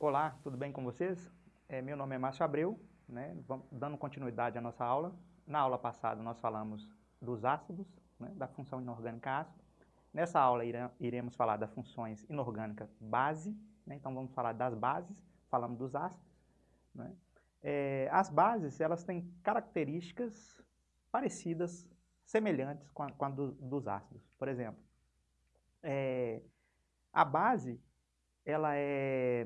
Olá, tudo bem com vocês? É, meu nome é Márcio Abreu, né? Dando continuidade à nossa aula. Na aula passada nós falamos dos ácidos, né? da função inorgânica ácido. Nessa aula iremos falar das funções inorgânica base, né? então vamos falar das bases, falamos dos ácidos. Né? É, as bases elas têm características parecidas, semelhantes com a, com a do, dos ácidos. Por exemplo, é, a base ela é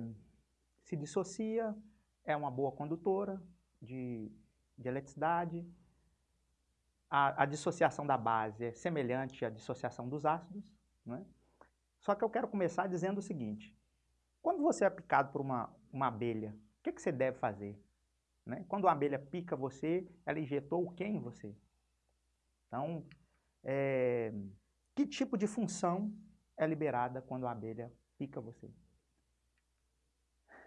se dissocia, é uma boa condutora de, de eletricidade. A, a, dissociação da base é semelhante à dissociação dos ácidos. Né? Só que eu quero começar dizendo o seguinte, quando você é picado por uma, uma abelha, o que, que você deve fazer? Né? Quando a abelha pica você, ela injetou o que em você? Então, é, que tipo de função é liberada quando a abelha pica você?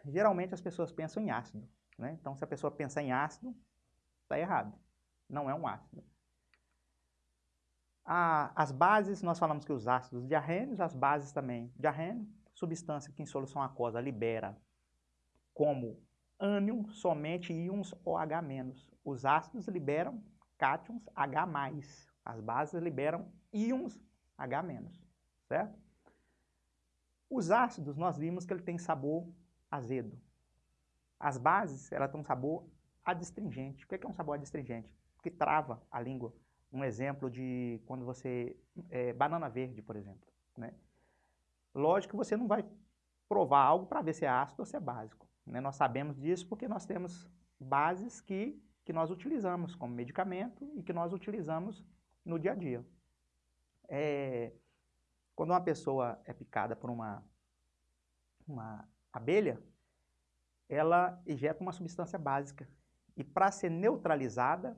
Geralmente as pessoas pensam em ácido. Né? Então, se a pessoa pensar em ácido, está errado. Não é um ácido. A, as bases, nós falamos que os ácidos diarrênios, as bases também diarrênio, substância que em solução aquosa libera como ânion somente íons OH-. Os ácidos liberam cátions H+. As bases liberam íons H-, certo? Os ácidos, nós vimos que ele tem sabor azedo. As bases, ela tem um sabor adstringente. O que é um sabor adstringente? Que trava a língua. Um exemplo de quando você... É, banana verde, por exemplo. Né? Lógico que você não vai provar algo para ver se é ácido ou se é básico. Né? Nós sabemos disso porque nós temos bases que, que nós utilizamos como medicamento e que nós utilizamos no dia a dia. É, quando uma pessoa é picada por uma, uma abelha, ela ejeta uma substância básica. E para ser neutralizada,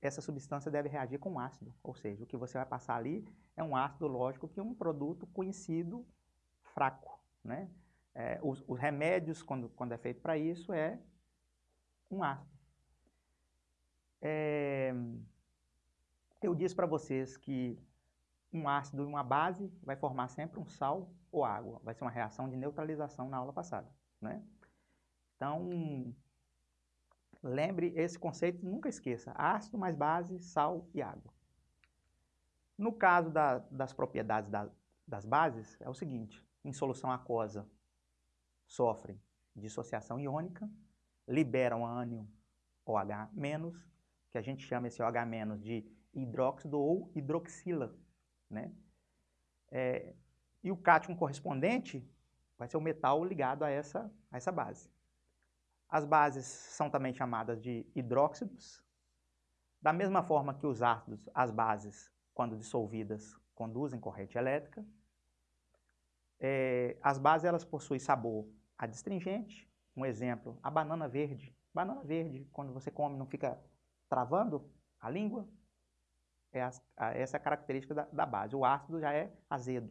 essa substância deve reagir com ácido. Ou seja, o que você vai passar ali é um ácido, lógico, que é um produto conhecido fraco. Né? É, os, os, remédios, quando, quando é feito para isso, é um ácido. É, eu disse para vocês que um ácido e uma base vai formar sempre um sal ou água. Vai ser uma reação de neutralização na aula passada. Né? Então, lembre esse conceito, nunca esqueça. Ácido mais base, sal e água. No caso da, das propriedades da, das bases, é o seguinte. Em solução aquosa, sofrem dissociação iônica, liberam ânion OH-, que a gente chama esse OH- de hidróxido ou hidroxila, né? É, e o cátion correspondente vai ser o metal ligado a essa, a essa base. As bases são também chamadas de hidróxidos. Da mesma forma que os ácidos, as bases, quando dissolvidas, conduzem corrente elétrica. É, as bases elas possuem sabor adstringente. Um exemplo, a banana verde. Banana verde, quando você come, não fica travando a língua? É a, a, essa é a característica da, da base. O ácido já é azedo.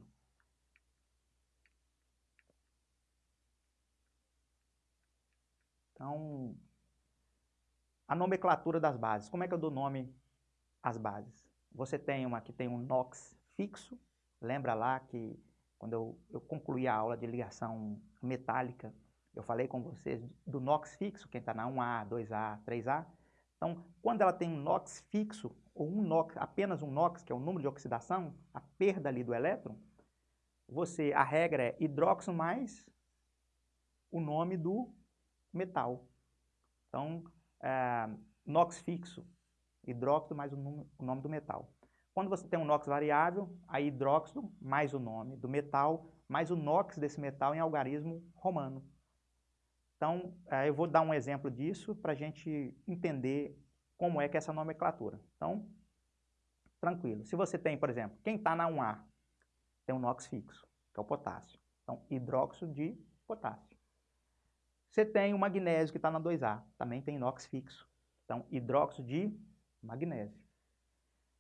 Então, a nomenclatura das bases. Como é que eu dou nome às bases? Você tem uma que tem um NOx fixo. Lembra lá que quando eu, eu concluí a aula de ligação metálica, eu falei com vocês do NOx fixo, quem está na 1A, 2A, 3A. Então, quando ela tem um NOx fixo, ou um NOx, apenas um NOx, que é o número de oxidação, a perda ali do elétron, você, a regra é hidróxido mais o nome do metal. Então, é, NOx fixo, hidróxido mais o, o nome do metal. Quando você tem um NOx variável, aí hidróxido mais o nome do metal, mais o NOx desse metal em algarismo romano. Então, é, eu vou dar um exemplo disso para a gente entender como é que é essa nomenclatura. Então, tranquilo. Se você tem, por exemplo, quem está na 1A, tem um NOx fixo, que é o potássio. Então, hidróxido de potássio. Você tem o magnésio que está na 2A, também tem NOx fixo. Então, hidróxido de magnésio.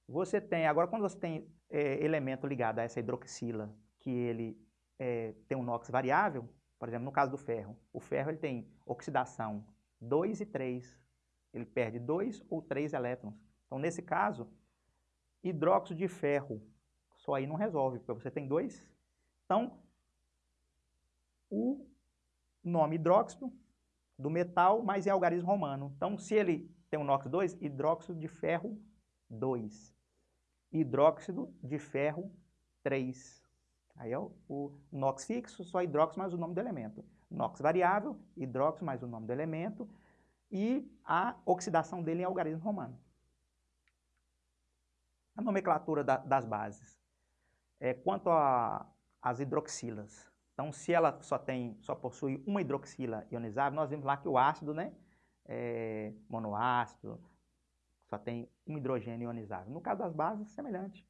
Você tem, agora quando você tem é, elemento ligado a essa hidroxila, que ele é, tem um NOx variável, por exemplo, no caso do ferro, o ferro ele tem oxidação 2 e 3, ele perde dois ou três elétrons. Então, nesse caso, hidróxido de ferro, só aí não resolve, porque você tem dois. Então, o nome hidróxido do metal, mas em algarismo romano. Então, se ele tem um NOx 2, hidróxido de ferro 2. Hidróxido de ferro 3. Aí é o, o NOx fixo, só hidróxido mais o nome do elemento. NOx variável, hidróxido mais o nome do elemento e a oxidação dele em algarismo romano. A nomenclatura da, das bases. É, quanto às hidroxilas, então, se ela só tem, só possui uma hidroxila ionizável, nós vimos lá que o ácido, né, é monoácido, só tem um hidrogênio ionizável. No caso das bases, semelhante.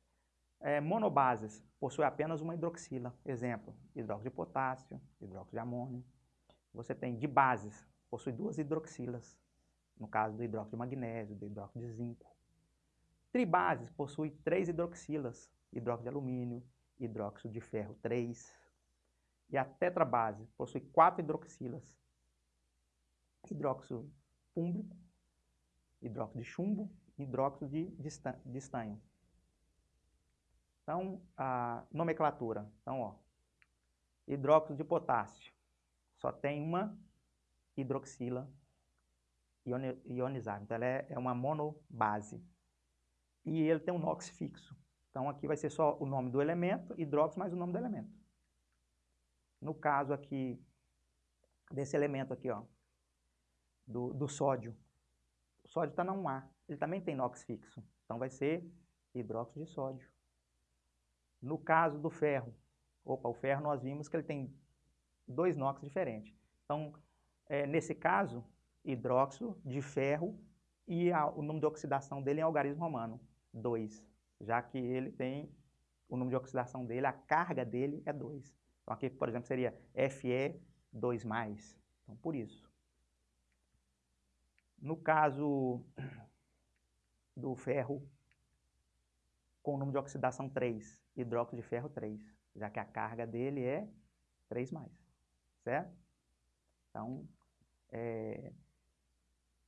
É, monobases possui apenas uma hidroxila. Exemplo, hidróxido de potássio, hidróxido de amônio. Você tem de bases, possui duas hidroxilas. No caso do hidróxido de magnésio, do hidróxido de zinco. Tribases possui três hidroxilas, hidróxido de alumínio, hidróxido de ferro 3, e a tetrabase possui quatro hidroxilas. Hidróxido fúmbrico, hidróxido de chumbo e hidróxido de, de estanho. Então, a nomenclatura. Então, ó, hidróxido de potássio só tem uma hidroxila ionizada. Então, ela é, é uma monobase. E ele tem um NOx fixo. Então, aqui vai ser só o nome do elemento, hidróxido mais o nome do elemento. No caso aqui, desse elemento aqui, ó, do, do sódio. O sódio está na 1A, ele também tem NOx fixo, então vai ser hidróxido de sódio. No caso do ferro, opa, o ferro nós vimos que ele tem dois NOx diferentes. Então, é, nesse caso, hidróxido de ferro e a, o número de oxidação dele em algarismo romano, 2, já que ele tem o número de oxidação dele, a carga dele é 2. Então aqui, por exemplo, seria Fe2+. Então, por isso. No caso do ferro, com o número de oxidação 3, hidróxido de ferro 3, já que a carga dele é 3+, certo? Então, é,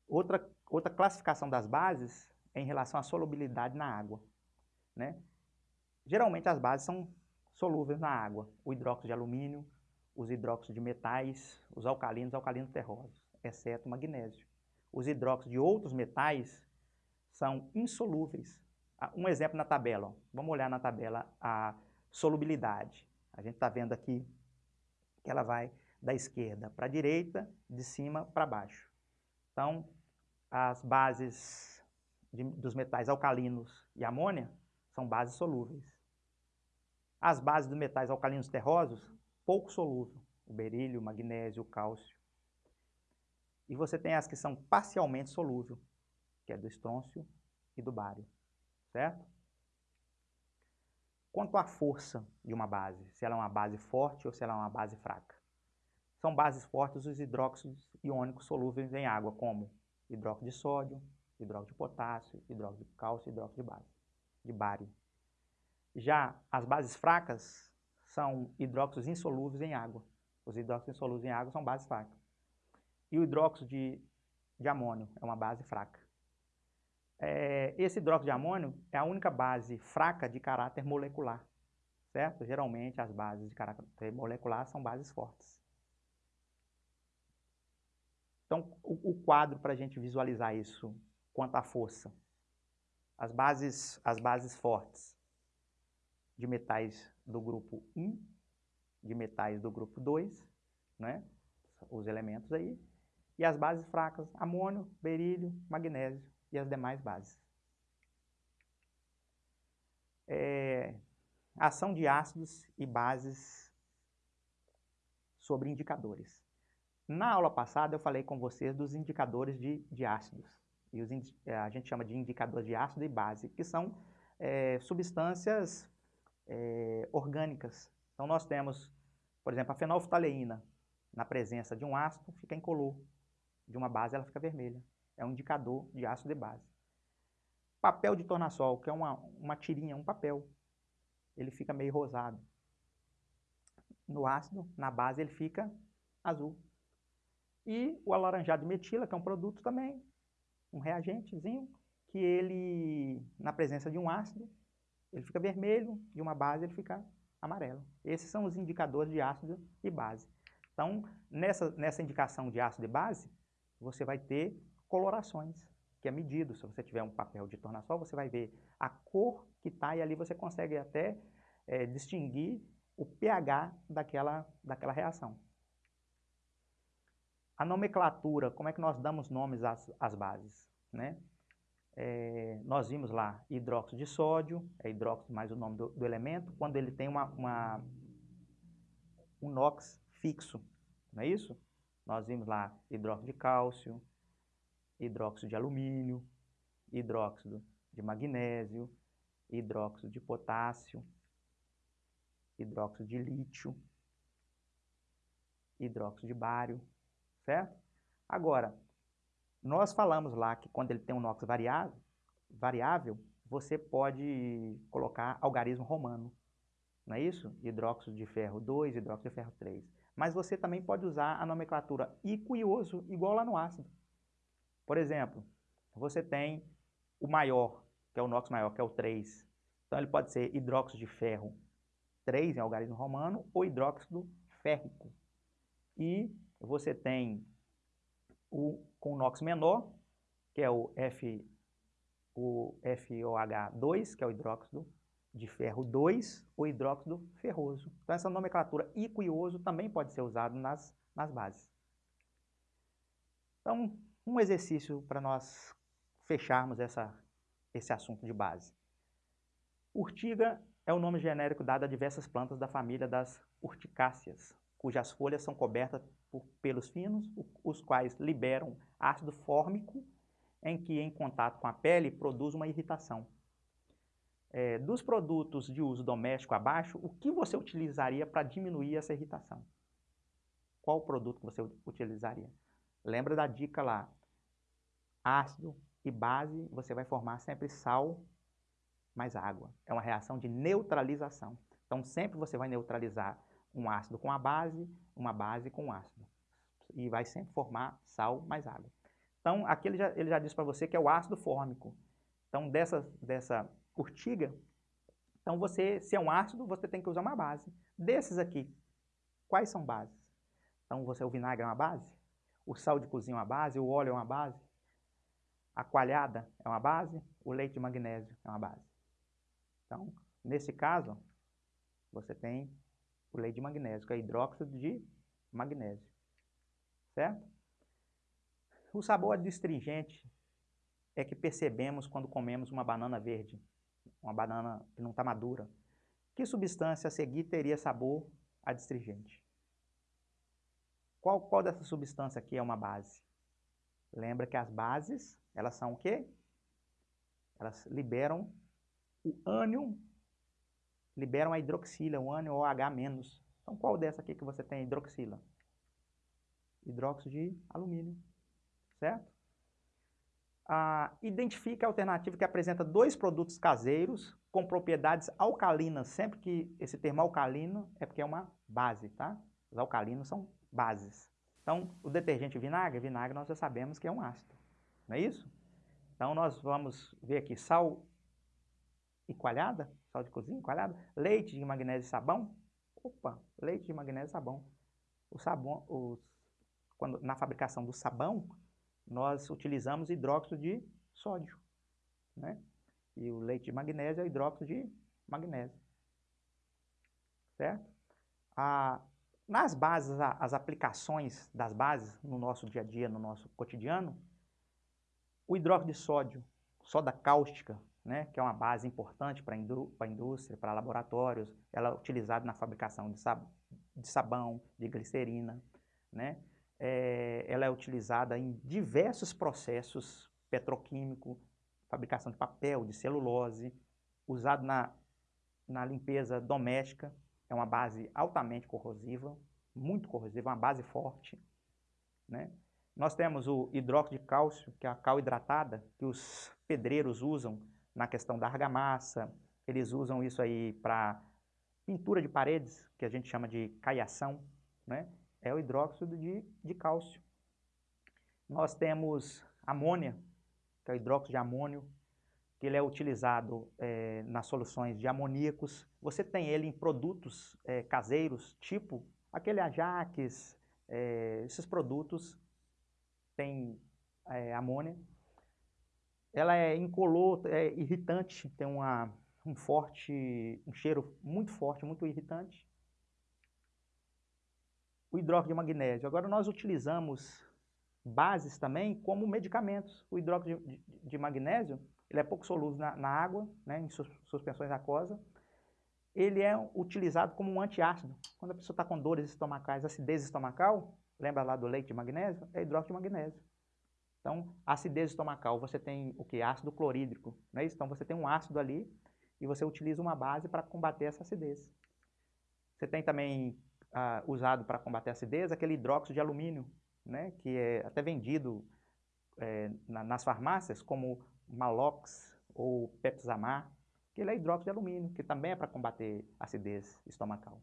outra, outra classificação das bases é em relação à solubilidade na água, né? Geralmente as bases são solúveis na água, o hidróxido de alumínio, os hidróxidos de metais, os alcalinos, alcalinos terrosos, exceto o magnésio. Os hidróxidos de outros metais são insolúveis. Ah, um exemplo na tabela, ó. vamos olhar na tabela a solubilidade. A gente está vendo aqui que ela vai da esquerda para a direita, de cima para baixo. Então, as bases de, dos metais alcalinos e amônia são bases solúveis. As bases dos metais alcalinos terrosos, pouco solúvel, o berílio, o magnésio, o cálcio. E você tem as que são parcialmente solúveis, que é do estrôncio e do bário, certo? Quanto à força de uma base, se ela é uma base forte ou se ela é uma base fraca. São bases fortes os hidróxidos iônicos solúveis em água, como hidróxido de sódio, hidróxido de potássio, hidróxido de cálcio e hidróxido de, base, de bário. Já as bases fracas são hidróxidos insolúveis em água. Os hidróxidos insolúveis em água são bases fracas. E o hidróxido de, de amônio é uma base fraca. É, esse hidróxido de amônio é a única base fraca de caráter molecular, certo? Geralmente as bases de caráter molecular são bases fortes. Então, o, o quadro para a gente visualizar isso quanto à força. As bases, as bases fortes de metais do grupo 1, de metais do grupo 2, né? os elementos aí, e as bases fracas, amônio, berílio, magnésio e as demais bases. É, ação de ácidos e bases sobre indicadores. Na aula passada eu falei com vocês dos indicadores de, de ácidos, e os, a gente chama de indicadores de ácido e base, que são é, substâncias é, orgânicas. Então, nós temos, por exemplo, a fenolftaleína, na presença de um ácido, fica incolor. De uma base, ela fica vermelha. É um indicador de ácido de base. Papel de tornassol, que é uma, uma tirinha, um papel. Ele fica meio rosado. No ácido, na base, ele fica azul. E o alaranjado metila, que é um produto também, um reagentezinho, que ele, na presença de um ácido, ele fica vermelho, de uma base ele fica amarelo. Esses são os indicadores de ácido e base. Então, nessa, nessa indicação de ácido e base, você vai ter colorações, que é medido. Se você tiver um papel de tornassol, você vai ver a cor que está e ali você consegue até é, distinguir o pH daquela, daquela reação. A nomenclatura, como é que nós damos nomes às, às bases? Né? É, nós vimos lá hidróxido de sódio, é hidróxido mais o nome do, do elemento, quando ele tem uma, uma, um NOx fixo, não é isso? Nós vimos lá hidróxido de cálcio, hidróxido de alumínio, hidróxido de magnésio, hidróxido de potássio, hidróxido de lítio, hidróxido de bário, certo? Agora, nós falamos lá que quando ele tem um NOx variável, variável você pode colocar algarismo romano, não é isso? Hidróxido de ferro 2, hidróxido de ferro 3. Mas você também pode usar a nomenclatura iquioso igual lá no ácido. Por exemplo, você tem o maior, que é o NOx maior, que é o 3. Então ele pode ser hidróxido de ferro 3 em algarismo romano ou hidróxido férrico. E você tem o com NOx menor, que é o, F, o FOH2, que é o hidróxido de ferro 2 ou hidróxido ferroso. Então, essa nomenclatura iquioso também pode ser usado nas, nas bases. Então, um exercício para nós fecharmos essa, esse assunto de base. Urtiga é o nome genérico dado a diversas plantas da família das urticáceas, cujas folhas são cobertas por pelos finos, os quais liberam ácido fórmico, em que, em contato com a pele, produz uma irritação é, dos produtos de uso doméstico abaixo, o que você utilizaria para diminuir essa irritação? Qual produto você utilizaria? Lembra da dica lá, ácido e base, você vai formar sempre sal mais água. É uma reação de neutralização. Então, sempre você vai neutralizar um ácido com a base, uma base com ácido. E vai sempre formar sal mais água. Então, aqui ele já, ele já disse para você que é o ácido fórmico. Então, dessa, dessa urtiga. Então, você, se é um ácido, você tem que usar uma base. Desses aqui, quais são bases? Então, você, o vinagre é uma base? O sal de cozinha é uma base? O óleo é uma base? A coalhada é uma base? O leite de magnésio é uma base? Então, nesse caso, você tem o leite de magnésio, que é hidróxido de magnésio. Certo? O sabor adstringente é que percebemos quando comemos uma banana verde uma banana que não está madura, que substância a seguir teria sabor adstringente? Qual, qual dessa substância aqui é uma base? Lembra que as bases, elas são o quê? Elas liberam o ânion, liberam a hidroxila, o ânion OH-. Então, qual dessa aqui que você tem hidroxila? Hidróxido de alumínio, certo? ah, identifique a alternativa que apresenta dois produtos caseiros com propriedades alcalinas. Sempre que esse termo alcalino é porque é uma base, tá? Os alcalinos são bases. Então, o detergente vinagre, vinagre nós já sabemos que é um ácido, não é isso? Então, nós vamos ver aqui sal e coalhada, sal de cozinha, coalhada, leite de magnésio e sabão. Opa, leite de magnésio e sabão. O sabão, os, quando, na fabricação do sabão, nós utilizamos hidróxido de sódio, né? E o leite de magnésio é hidróxido de magnésio, certo? Ah, nas bases, as aplicações das bases no nosso dia a dia, no nosso cotidiano, o hidróxido de sódio, soda cáustica, né, que é uma base importante para a indústria, para laboratórios, ela é utilizada na fabricação de, sab de sabão, de glicerina, né? é, ela é utilizada em diversos processos petroquímicos, fabricação de papel, de celulose, usado na, na limpeza doméstica, é uma base altamente corrosiva, muito corrosiva, uma base forte. Né? Nós temos o hidróxido de cálcio, que é a cal hidratada, que os pedreiros usam na questão da argamassa, eles usam isso aí para pintura de paredes, que a gente chama de caiação, né? é o hidróxido de, de cálcio. Nós temos amônia, que é o hidróxido de amônio, ele é utilizado é, nas soluções de amoníacos. Você tem ele em produtos é, caseiros, tipo aquele Ajax, é, esses produtos têm amônia. Ela é incolor, é irritante, tem uma, um forte, um cheiro muito forte, muito irritante. O hidróxido de magnésio. Agora nós utilizamos bases também como medicamentos. O hidróxido de, de, de magnésio, ele é pouco solúvel na, na água, né, em suspensões aquosas. Ele é utilizado como um antiácido. Quando a pessoa está com dores estomacais, acidez estomacal, lembra lá do leite de magnésio? É hidróxido de magnésio. Então, acidez estomacal, você tem o que? Ácido clorídrico, não é isso? Então, você tem um ácido ali e você utiliza uma base para combater essa acidez. Você tem também ah, usado para combater a acidez aquele hidróxido de alumínio, né, que é até vendido é, na, nas farmácias como Malox ou Pepsamar, que ele é hidróxido de alumínio, que também é para combater acidez estomacal.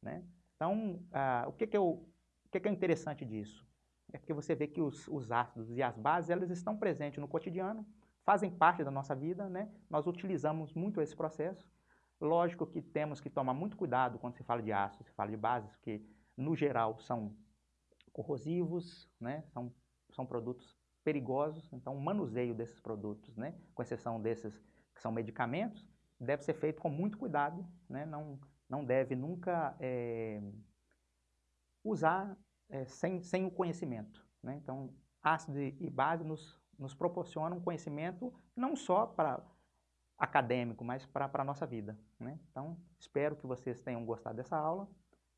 Né? Então, ah, o, que, que, eu, o que, que é interessante disso? É que você vê que os, os ácidos e as bases, elas estão presentes no cotidiano, fazem parte da nossa vida, né? nós utilizamos muito esse processo. Lógico que temos que tomar muito cuidado quando se fala de ácidos, se fala de bases, porque no geral são corrosivos, né? são, são produtos perigosos, então o manuseio desses produtos, né? com exceção desses que são medicamentos, deve ser feito com muito cuidado, né? não, não deve nunca é, usar é, sem, sem o conhecimento. Né? Então, ácido e base nos, nos proporcionam conhecimento não só para acadêmico, mas para a nossa vida. Né? Então, espero que vocês tenham gostado dessa aula.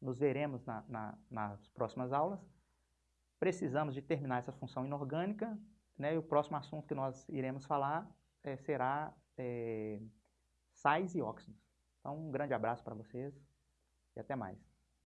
Nos veremos na, na, nas próximas aulas. Precisamos de terminar essa função inorgânica. Né? E o próximo assunto que nós iremos falar é, será é, sais e óxidos. Então, um grande abraço para vocês e até mais.